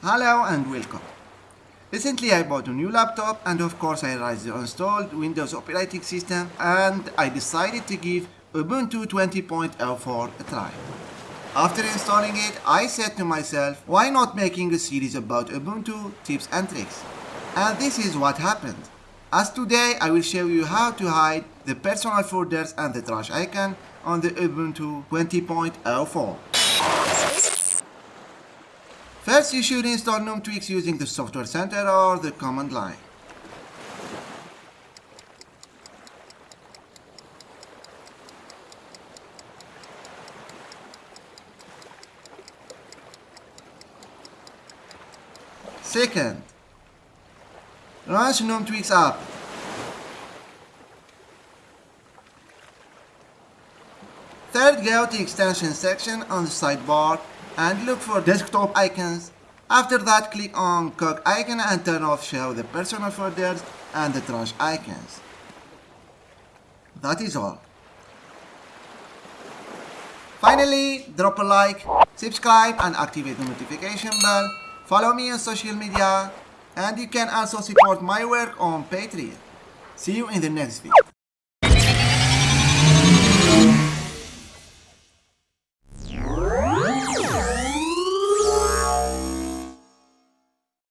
Hello and welcome. Recently I bought a new laptop and of course I realized the installed Windows operating system and I decided to give Ubuntu 20.04 a try. After installing it, I said to myself, why not making a series about Ubuntu tips and tricks? And this is what happened. As today I will show you how to hide the personal folders and the trash icon on the Ubuntu 20.04. First you should install GNOME Tweaks using the Software Center or the command line. Second, launch GNOME Tweaks app. Third, go to extension section on the sidebar and look for desktop icons. After that, click on cog icon and turn off show the personal folders and the trash icons. That is all. Finally, drop a like, subscribe and activate the notification bell. Follow me on social media and you can also support my work on Patreon. See you in the next video.